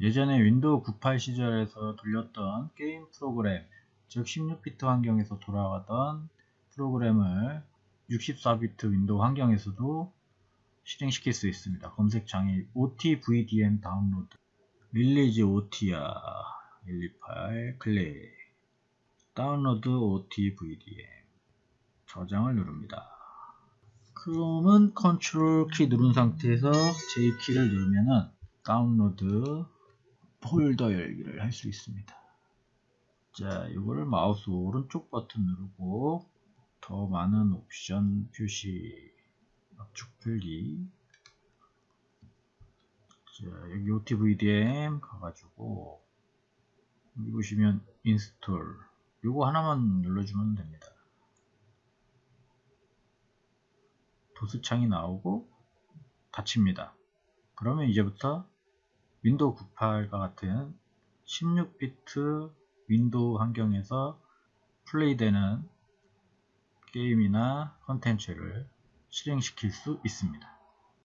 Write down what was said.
예전에 윈도우 98 시절에서 돌렸던 게임 프로그램, 즉 16비트 환경에서 돌아가던 프로그램을 64비트 윈도우 환경에서도 실행시킬 수 있습니다. 검색창에 OTVDM 다운로드, release OT야 128 클릭, 다운로드 OTVDM 저장을 누릅니다. 크롬은 컨트롤 키 누른 상태에서 J 키를 누르면은 다운로드 폴더 열기를 할 수 있습니다. 자, 이거를 마우스 오른쪽 버튼 누르고 더 많은 옵션 표시 압축 풀기 자, 여기 OTVDM 가가지고 여기 보시면 install 요거 하나만 눌러주면 됩니다. 도스창이 나오고 닫힙니다. 그러면 이제부터 윈도우 98과 같은 16비트 윈도우 환경에서 플레이되는 게임이나 컨텐츠를 실행시킬 수 있습니다.